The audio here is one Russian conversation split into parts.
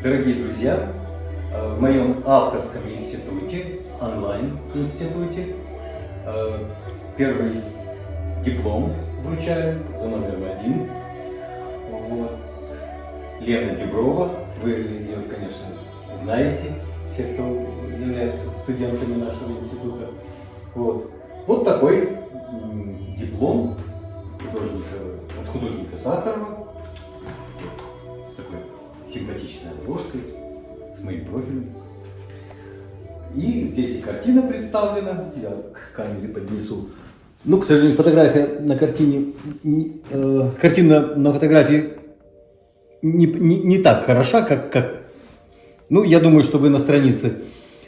Дорогие друзья, э, в моем авторском институте, онлайн-институте, э, первый диплом вручаю за номером один. Вот. Лена Деброва, вы ее, конечно, знаете, все, кто являются студентами нашего института. Вот, вот такой диплом художника, от художника Сахарова симпатичной обложкой, с моим профилем. И здесь и картина представлена, я к камере поднесу. Ну, к сожалению, фотография на картине, э, картина на фотографии не, не, не так хороша, как, как... Ну, я думаю, что вы на странице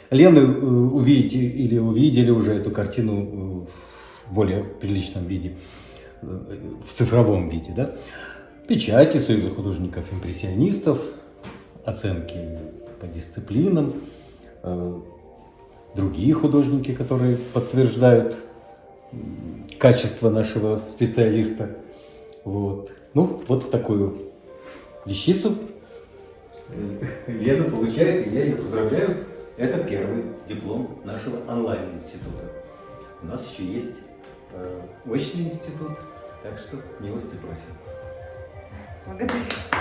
Лены э, увидите или увидели уже эту картину э, в более приличном виде, э, в цифровом виде, да? Печати Союза художников-импрессионистов, оценки по дисциплинам, другие художники, которые подтверждают качество нашего специалиста. Вот. Ну, вот такую вещицу Лена получает, и я ее поздравляю. Это первый диплом нашего онлайн-института. У нас еще есть э, очный институт, так что милости просим. 私